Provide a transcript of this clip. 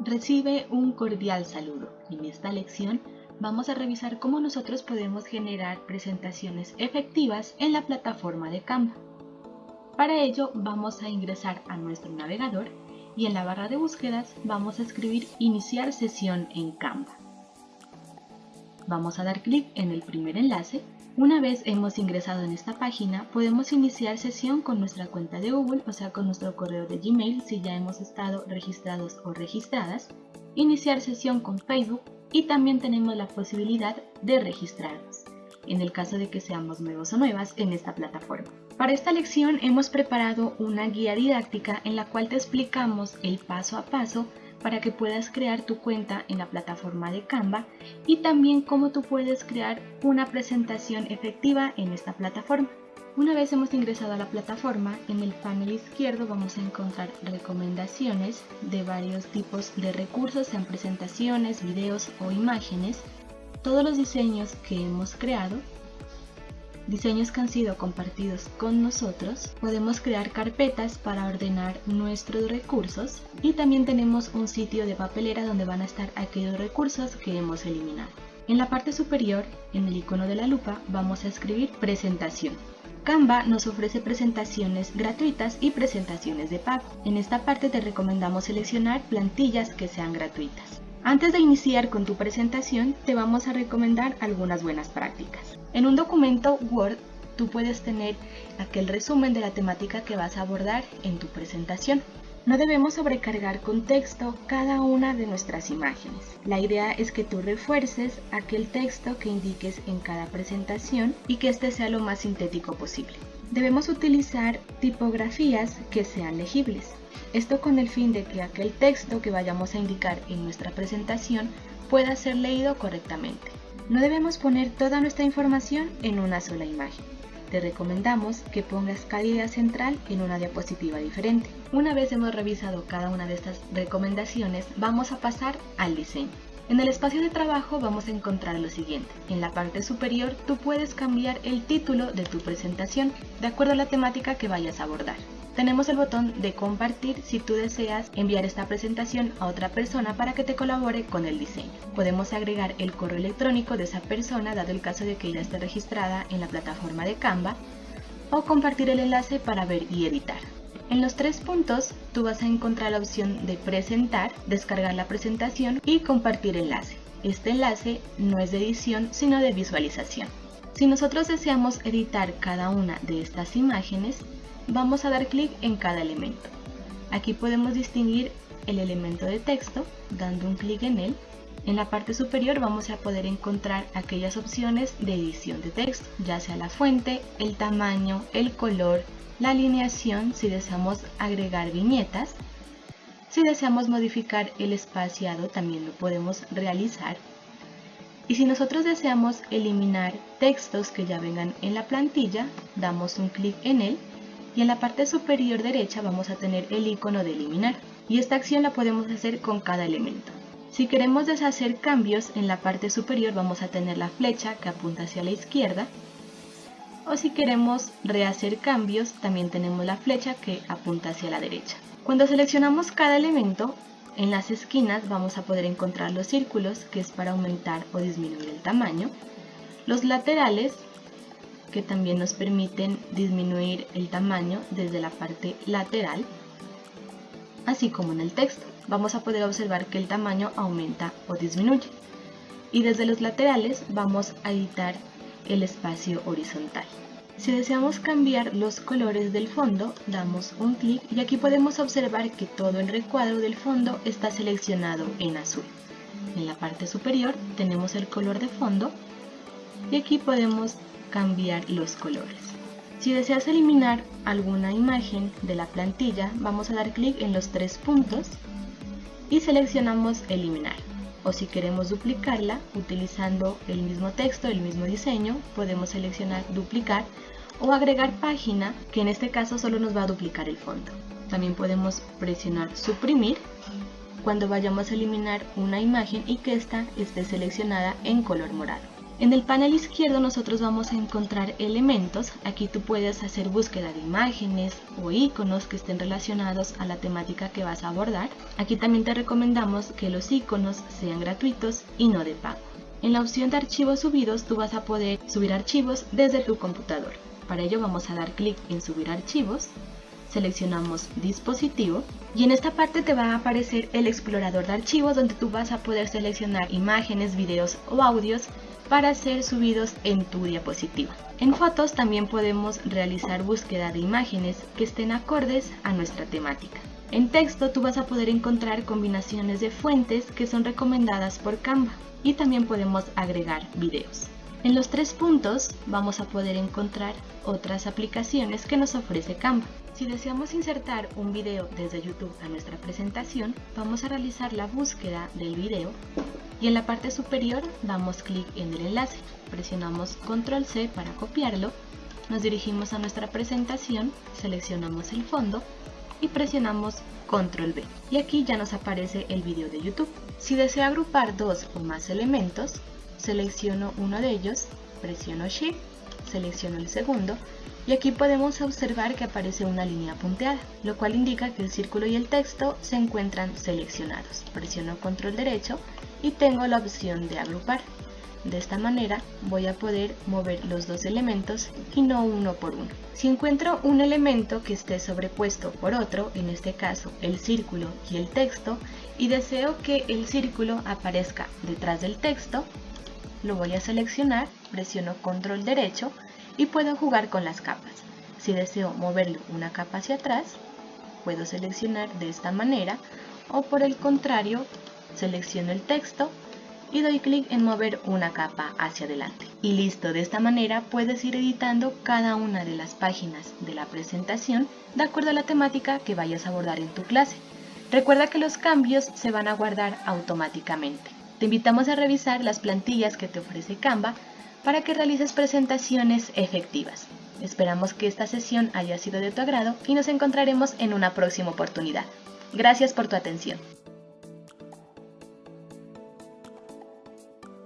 Recibe un cordial saludo. En esta lección vamos a revisar cómo nosotros podemos generar presentaciones efectivas en la plataforma de Canva. Para ello vamos a ingresar a nuestro navegador y en la barra de búsquedas vamos a escribir iniciar sesión en Canva. Vamos a dar clic en el primer enlace. Una vez hemos ingresado en esta página, podemos iniciar sesión con nuestra cuenta de Google, o sea con nuestro correo de Gmail si ya hemos estado registrados o registradas, iniciar sesión con Facebook y también tenemos la posibilidad de registrarnos, en el caso de que seamos nuevos o nuevas en esta plataforma. Para esta lección hemos preparado una guía didáctica en la cual te explicamos el paso a paso para que puedas crear tu cuenta en la plataforma de Canva y también cómo tú puedes crear una presentación efectiva en esta plataforma. Una vez hemos ingresado a la plataforma, en el panel izquierdo vamos a encontrar recomendaciones de varios tipos de recursos, sean presentaciones, videos o imágenes. Todos los diseños que hemos creado diseños que han sido compartidos con nosotros, podemos crear carpetas para ordenar nuestros recursos y también tenemos un sitio de papelera donde van a estar aquellos recursos que hemos eliminado. En la parte superior, en el icono de la lupa, vamos a escribir presentación. Canva nos ofrece presentaciones gratuitas y presentaciones de pago. En esta parte te recomendamos seleccionar plantillas que sean gratuitas. Antes de iniciar con tu presentación, te vamos a recomendar algunas buenas prácticas. En un documento Word, tú puedes tener aquel resumen de la temática que vas a abordar en tu presentación. No debemos sobrecargar con texto cada una de nuestras imágenes. La idea es que tú refuerces aquel texto que indiques en cada presentación y que este sea lo más sintético posible. Debemos utilizar tipografías que sean legibles. Esto con el fin de que aquel texto que vayamos a indicar en nuestra presentación pueda ser leído correctamente. No debemos poner toda nuestra información en una sola imagen. Te recomendamos que pongas cada idea central en una diapositiva diferente. Una vez hemos revisado cada una de estas recomendaciones, vamos a pasar al diseño. En el espacio de trabajo vamos a encontrar lo siguiente. En la parte superior tú puedes cambiar el título de tu presentación de acuerdo a la temática que vayas a abordar. Tenemos el botón de compartir si tú deseas enviar esta presentación a otra persona para que te colabore con el diseño. Podemos agregar el correo electrónico de esa persona dado el caso de que ella esté registrada en la plataforma de Canva o compartir el enlace para ver y editar. En los tres puntos tú vas a encontrar la opción de presentar, descargar la presentación y compartir enlace. Este enlace no es de edición sino de visualización. Si nosotros deseamos editar cada una de estas imágenes, vamos a dar clic en cada elemento. Aquí podemos distinguir el elemento de texto dando un clic en él. En la parte superior vamos a poder encontrar aquellas opciones de edición de texto, ya sea la fuente, el tamaño, el color, la alineación si deseamos agregar viñetas. Si deseamos modificar el espaciado también lo podemos realizar. Y si nosotros deseamos eliminar textos que ya vengan en la plantilla, damos un clic en él y en la parte superior derecha vamos a tener el icono de eliminar y esta acción la podemos hacer con cada elemento. Si queremos deshacer cambios en la parte superior vamos a tener la flecha que apunta hacia la izquierda o si queremos rehacer cambios también tenemos la flecha que apunta hacia la derecha. Cuando seleccionamos cada elemento en las esquinas vamos a poder encontrar los círculos que es para aumentar o disminuir el tamaño, los laterales que también nos permiten disminuir el tamaño desde la parte lateral, así como en el texto. Vamos a poder observar que el tamaño aumenta o disminuye. Y desde los laterales vamos a editar el espacio horizontal. Si deseamos cambiar los colores del fondo, damos un clic y aquí podemos observar que todo el recuadro del fondo está seleccionado en azul. En la parte superior tenemos el color de fondo y aquí podemos cambiar los colores. Si deseas eliminar alguna imagen de la plantilla, vamos a dar clic en los tres puntos y seleccionamos eliminar. O si queremos duplicarla, utilizando el mismo texto, el mismo diseño, podemos seleccionar duplicar o agregar página, que en este caso solo nos va a duplicar el fondo. También podemos presionar suprimir cuando vayamos a eliminar una imagen y que ésta esté seleccionada en color morado. En el panel izquierdo nosotros vamos a encontrar elementos, aquí tú puedes hacer búsqueda de imágenes o iconos que estén relacionados a la temática que vas a abordar. Aquí también te recomendamos que los iconos sean gratuitos y no de pago. En la opción de archivos subidos tú vas a poder subir archivos desde tu computador. Para ello vamos a dar clic en subir archivos, seleccionamos dispositivo y en esta parte te va a aparecer el explorador de archivos donde tú vas a poder seleccionar imágenes, videos o audios para ser subidos en tu diapositiva. En fotos también podemos realizar búsqueda de imágenes que estén acordes a nuestra temática. En texto tú vas a poder encontrar combinaciones de fuentes que son recomendadas por Canva y también podemos agregar videos. En los tres puntos vamos a poder encontrar otras aplicaciones que nos ofrece Canva. Si deseamos insertar un video desde YouTube a nuestra presentación, vamos a realizar la búsqueda del video y en la parte superior damos clic en el enlace, presionamos control C para copiarlo, nos dirigimos a nuestra presentación, seleccionamos el fondo y presionamos control V y aquí ya nos aparece el video de YouTube. Si deseo agrupar dos o más elementos, selecciono uno de ellos, presiono Shift, selecciono el segundo y aquí podemos observar que aparece una línea punteada, lo cual indica que el círculo y el texto se encuentran seleccionados. Presiono control derecho y tengo la opción de agrupar. De esta manera voy a poder mover los dos elementos y no uno por uno. Si encuentro un elemento que esté sobrepuesto por otro, en este caso el círculo y el texto, y deseo que el círculo aparezca detrás del texto, lo voy a seleccionar, presiono control derecho y puedo jugar con las capas. Si deseo moverlo una capa hacia atrás, puedo seleccionar de esta manera o por el contrario selecciono el texto y doy clic en mover una capa hacia adelante. Y listo, de esta manera puedes ir editando cada una de las páginas de la presentación de acuerdo a la temática que vayas a abordar en tu clase. Recuerda que los cambios se van a guardar automáticamente. Te invitamos a revisar las plantillas que te ofrece Canva para que realices presentaciones efectivas. Esperamos que esta sesión haya sido de tu agrado y nos encontraremos en una próxima oportunidad. Gracias por tu atención.